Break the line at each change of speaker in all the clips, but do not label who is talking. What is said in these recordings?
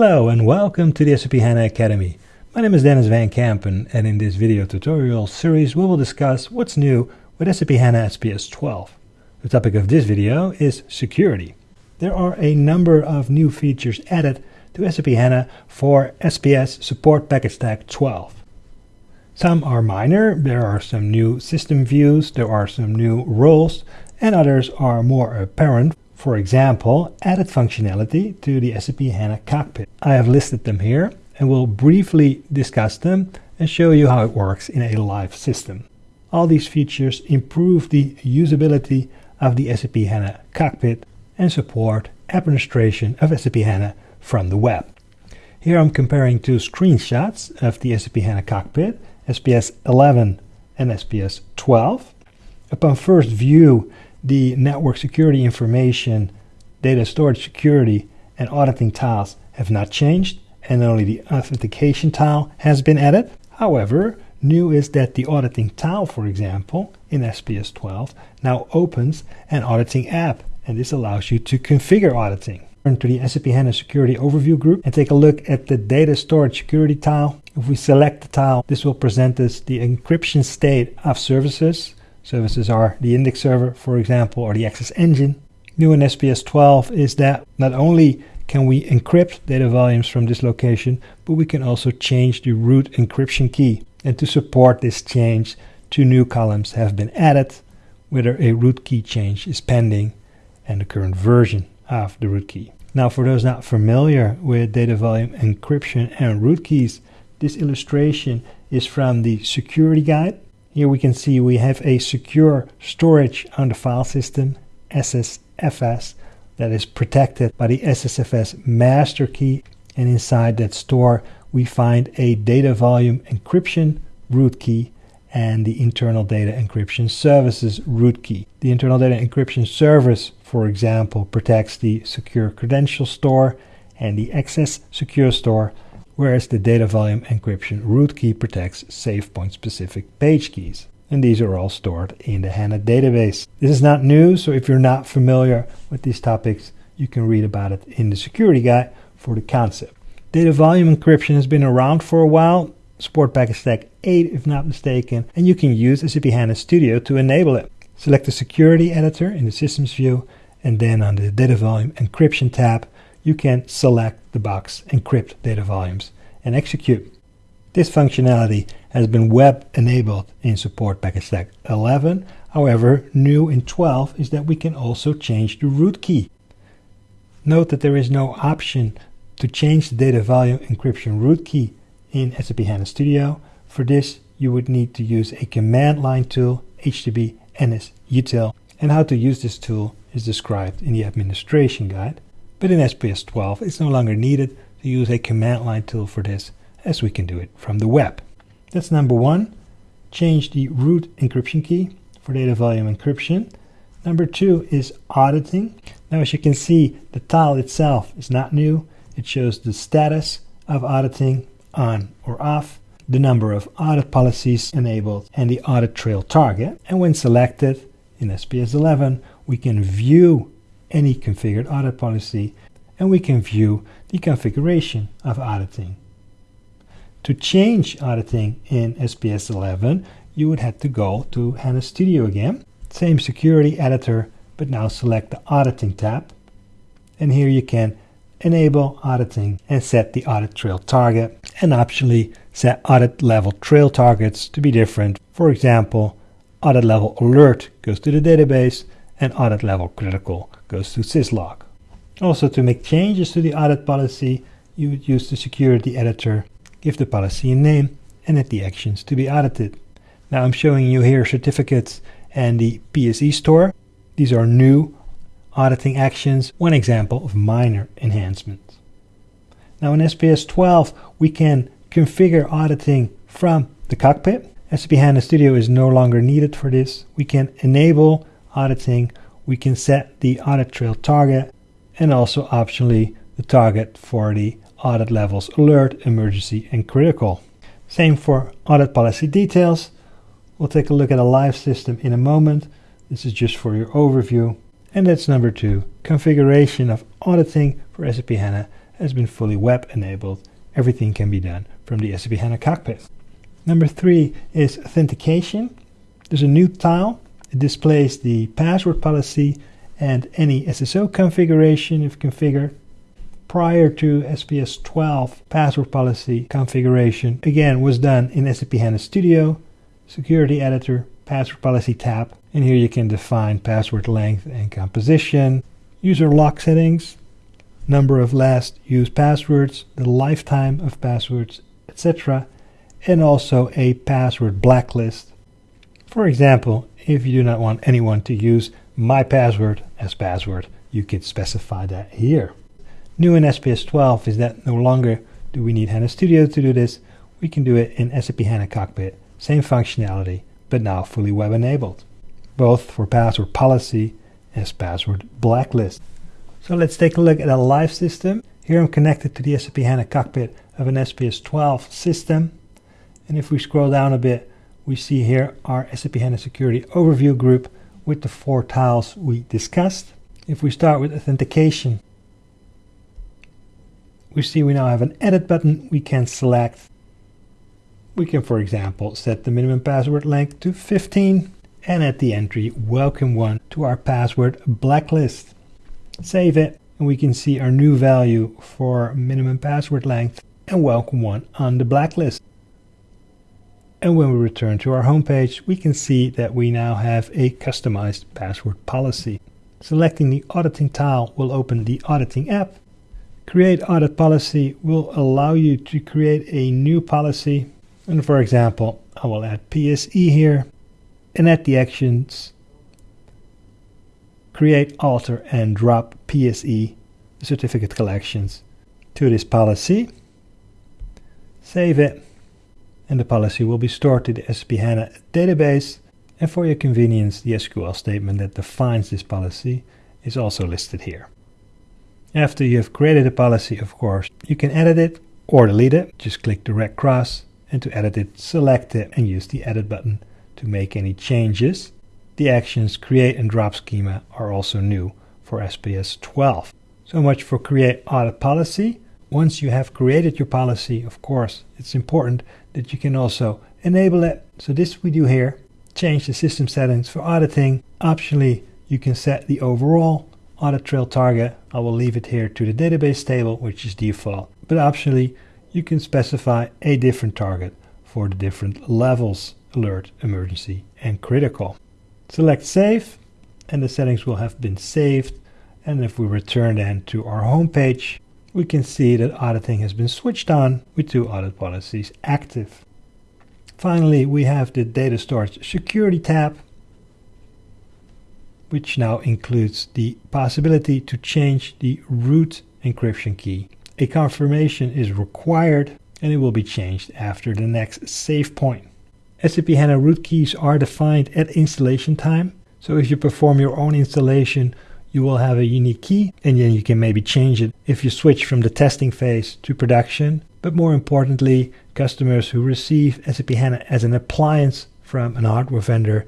Hello and welcome to the SAP HANA Academy. My name is Denys van Kempen and in this video tutorial series we will discuss what's new with SAP HANA SPS 12. The topic of this video is security. There are a number of new features added to SAP HANA for SPS Support Package Stack 12. Some are minor, there are some new system views, there are some new roles, and others are more apparent for example, added functionality to the SAP HANA cockpit. I have listed them here and will briefly discuss them and show you how it works in a live system. All these features improve the usability of the SAP HANA cockpit and support administration of SAP HANA from the web. Here I'm comparing two screenshots of the SAP HANA cockpit, SPS 11 and SPS 12. Upon first view, the network security information, data storage security, and auditing tiles have not changed, and only the authentication tile has been added. However, new is that the auditing tile, for example, in SPS 12, now opens an auditing app, and this allows you to configure auditing. Turn to the SAP HANA Security Overview group and take a look at the Data Storage Security tile. If we select the tile, this will present us the encryption state of services Services are the index server, for example, or the XS engine. New in SPS 12 is that not only can we encrypt data volumes from this location, but we can also change the root encryption key. And to support this change, two new columns have been added, whether a root key change is pending and the current version of the root key. Now for those not familiar with data volume encryption and root keys, this illustration is from the security guide here we can see we have a secure storage on the file system, SSFS, that is protected by the SSFS master key. And inside that store, we find a data volume encryption root key and the internal data encryption services root key. The internal data encryption service, for example, protects the secure credential store and the XS secure store whereas the data volume encryption root key protects savepoint specific page keys. And these are all stored in the HANA database. This is not new, so if you're not familiar with these topics, you can read about it in the security guide for the concept. Data volume encryption has been around for a while, support package stack 8 if not mistaken, and you can use SAP HANA Studio to enable it. Select the security editor in the systems view, and then on the data volume encryption tab, you can select the box encrypt data volumes and execute. This functionality has been web enabled in support package stack 11. However, new in 12 is that we can also change the root key. Note that there is no option to change the data volume encryption root key in SAP HANA Studio. For this, you would need to use a command line tool, HTTP NS util, and how to use this tool is described in the administration guide. But in SPS 12, it's no longer needed to use a command line tool for this, as we can do it from the web. That's number one. Change the root encryption key for data volume encryption. Number two is auditing. Now, as you can see, the tile itself is not new. It shows the status of auditing on or off, the number of audit policies enabled, and the audit trail target. And when selected in SPS 11, we can view any configured audit policy and we can view the configuration of auditing. To change auditing in SPS 11, you would have to go to HANA Studio again, same security editor, but now select the auditing tab. And here you can enable auditing and set the audit trail target and optionally set audit level trail targets to be different. For example, audit level alert goes to the database and audit level critical goes to syslog. Also to make changes to the audit policy, you would use the security editor, give the policy a name, and add the actions to be audited. Now I'm showing you here certificates and the PSE store. These are new auditing actions, one example of minor enhancements. Now in SPS 12, we can configure auditing from the cockpit. SAP HANA Studio is no longer needed for this. We can enable auditing. We can set the audit trail target and also optionally the target for the audit levels alert, emergency and critical. Same for audit policy details. We'll take a look at a live system in a moment. This is just for your overview. And that's number two, configuration of auditing for SAP HANA has been fully web enabled. Everything can be done from the SAP HANA cockpit. Number three is authentication. There's a new tile. It displays the password policy and any SSO configuration if configured. Prior to SPS 12, password policy configuration again was done in SAP HANA Studio, Security Editor, Password Policy tab, and here you can define password length and composition, user lock settings, number of last used passwords, the lifetime of passwords, etc., and also a password blacklist. For example, if you do not want anyone to use my password as password, you could specify that here. New in SPS 12 is that no longer do we need HANA Studio to do this, we can do it in SAP HANA Cockpit, same functionality, but now fully web enabled, both for password policy as password blacklist. So let's take a look at a live system. Here I'm connected to the SAP HANA cockpit of an SPS 12 system. And if we scroll down a bit, we see here our SAP HANA Security Overview group with the four tiles we discussed. If we start with authentication, we see we now have an edit button we can select. We can, for example, set the minimum password length to 15 and at the entry, welcome one to our password blacklist save it, and we can see our new value for minimum password length and welcome one on the blacklist. And when we return to our homepage, we can see that we now have a customized password policy. Selecting the auditing tile will open the auditing app. Create audit policy will allow you to create a new policy. And for example, I will add PSE here. And add the actions, create, alter, and drop PSE certificate collections to this policy. Save it, and the policy will be stored to the SAP HANA database. And for your convenience, the SQL statement that defines this policy is also listed here. After you have created a policy, of course, you can edit it or delete it. Just click the red cross, and to edit it, select it and use the edit button to make any changes. The actions create and drop schema are also new for SPS 12. So much for create audit policy. Once you have created your policy, of course, it's important that you can also enable it. So this we do here, change the system settings for auditing. Optionally, you can set the overall audit trail target. I will leave it here to the database table, which is default. But optionally, you can specify a different target for the different levels, alert, emergency, and critical. Select Save and the settings will have been saved. And if we return then to our home page, we can see that auditing has been switched on with two audit policies active. Finally, we have the data storage security tab, which now includes the possibility to change the root encryption key. A confirmation is required and it will be changed after the next save point. SAP HANA root keys are defined at installation time. So if you perform your own installation, you will have a unique key and then you can maybe change it if you switch from the testing phase to production. But more importantly, customers who receive SAP HANA as an appliance from an hardware vendor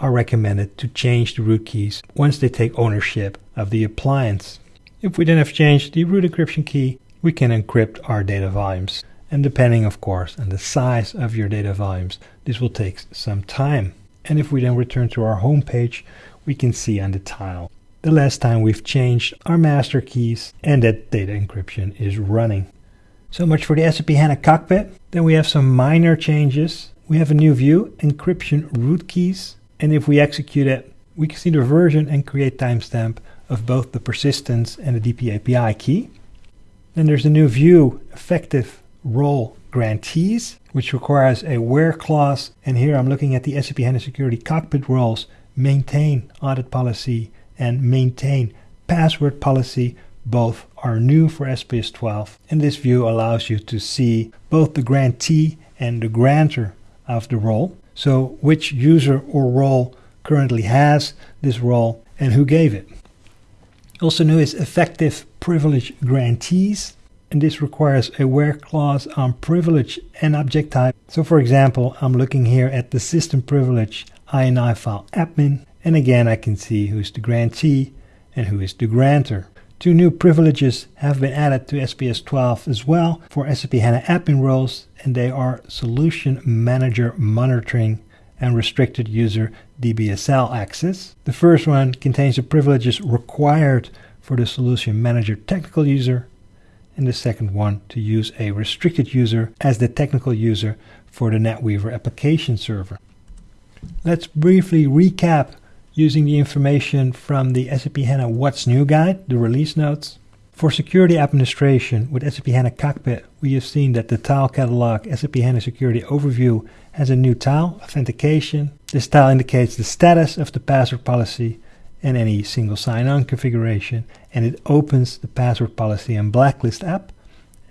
are recommended to change the root keys once they take ownership of the appliance. If we then have changed the root encryption key, we can encrypt our data volumes and depending of course on the size of your data volumes this will take some time and if we then return to our home page we can see on the tile the last time we've changed our master keys and that data encryption is running. So much for the SAP HANA cockpit. Then we have some minor changes. We have a new view encryption root keys. And if we execute it we can see the version and create timestamp of both the persistence and the DP API key. Then there's a new view effective role grantees, which requires a where clause. And here I'm looking at the SAP HANA Security Cockpit roles, maintain audit policy and maintain password policy. Both are new for SPS 12. And this view allows you to see both the grantee and the grantor of the role. So which user or role currently has this role and who gave it. Also new is effective privilege grantees and this requires a where clause on privilege and object type. So for example, I'm looking here at the system privilege INI file admin, and again I can see who's the grantee and who is the grantor. Two new privileges have been added to SPS 12 as well for SAP HANA admin roles, and they are Solution Manager Monitoring and Restricted User DBSL access. The first one contains the privileges required for the Solution Manager technical user, and the second one to use a restricted user as the technical user for the NetWeaver application server. Let's briefly recap using the information from the SAP HANA What's New guide, the release notes. For security administration with SAP HANA Cockpit, we have seen that the tile catalog SAP HANA Security Overview has a new tile, Authentication. This tile indicates the status of the password policy and any single sign-on configuration, and it opens the password policy and blacklist app,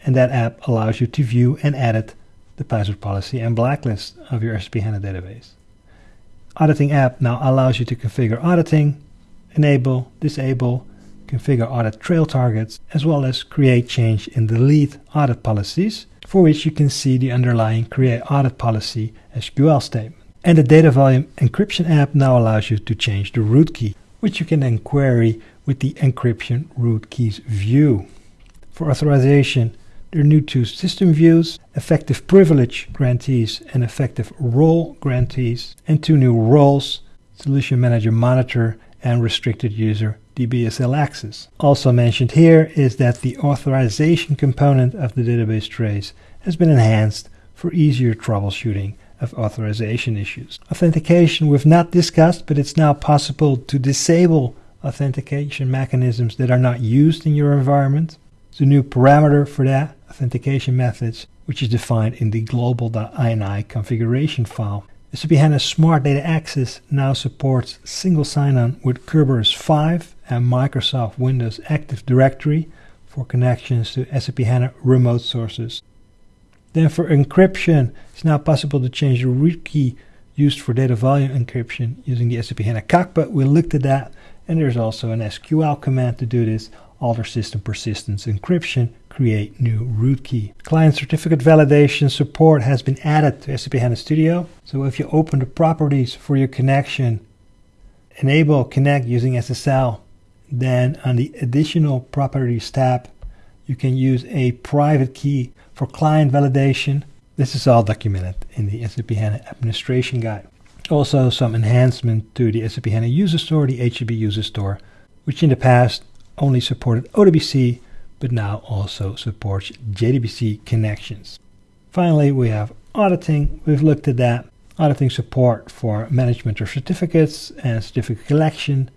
and that app allows you to view and edit the password policy and blacklist of your SAP HANA database. Auditing app now allows you to configure auditing, enable, disable, configure audit trail targets, as well as create, change, and delete audit policies, for which you can see the underlying create audit policy SQL statement. And the data volume encryption app now allows you to change the root key, which you can then query with the encryption root keys view. For authorization, there are new two system views, effective privilege grantees and effective role grantees, and two new roles, Solution Manager Monitor and Restricted User DBSL Access. Also mentioned here is that the authorization component of the database trace has been enhanced for easier troubleshooting of authorization issues. Authentication we've not discussed, but it's now possible to disable authentication mechanisms that are not used in your environment. The new parameter for that authentication methods, which is defined in the global.ini configuration file. SAP HANA Smart Data Access now supports single sign-on with Kerberos 5 and Microsoft Windows Active Directory for connections to SAP HANA remote sources. Then for encryption, it's now possible to change the root key used for data volume encryption using the SAP HANA Cockpit. We looked at that, and there's also an SQL command to do this, alter system persistence encryption create new root key. Client certificate validation support has been added to SAP HANA Studio. So if you open the properties for your connection, enable connect using SSL, then on the additional properties tab, you can use a private key for client validation. This is all documented in the SAP HANA administration guide. Also some enhancement to the SAP HANA user store, the HDB user store, which in the past only supported ODBC but now also supports JDBC connections. Finally, we have auditing. We've looked at that. Auditing support for management of certificates and certificate collection,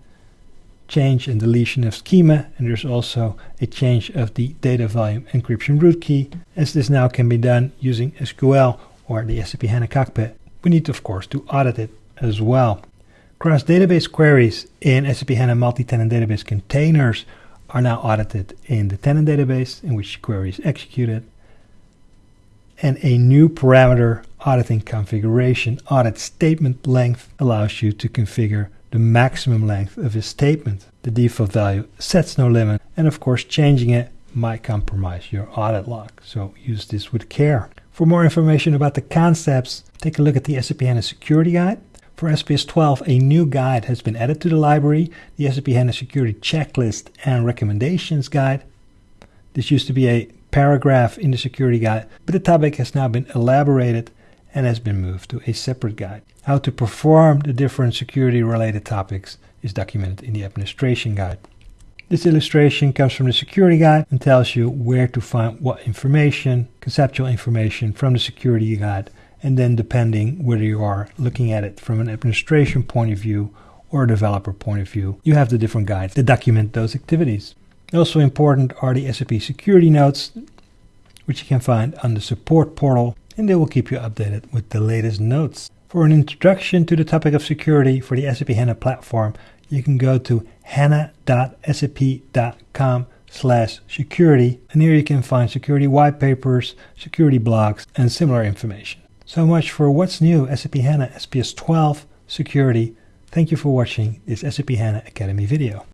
change and deletion of schema, and there's also a change of the data volume encryption root key, as this now can be done using SQL or the SAP HANA cockpit. We need, of course, to audit it as well. Cross database queries in SAP HANA multi-tenant database containers are now audited in the tenant database in which the query is executed. And a new parameter auditing configuration audit statement length allows you to configure the maximum length of a statement. The default value sets no limit, and of course, changing it might compromise your audit log, so use this with care. For more information about the concepts, take a look at the SAP HANA Security Guide. For SPS 12, a new guide has been added to the library, the SAP HANA Security Checklist and Recommendations Guide. This used to be a paragraph in the security guide, but the topic has now been elaborated and has been moved to a separate guide. How to perform the different security related topics is documented in the administration guide. This illustration comes from the security guide and tells you where to find what information, conceptual information from the security guide and then depending whether you are looking at it from an administration point of view or a developer point of view, you have the different guides that document those activities. Also important are the SAP security notes, which you can find on the support portal, and they will keep you updated with the latest notes. For an introduction to the topic of security for the SAP HANA platform, you can go to hana.sap.com slash security, and here you can find security white papers, security blogs, and similar information. So much for what's new SAP HANA SPS 12 security. Thank you for watching this SAP HANA Academy video.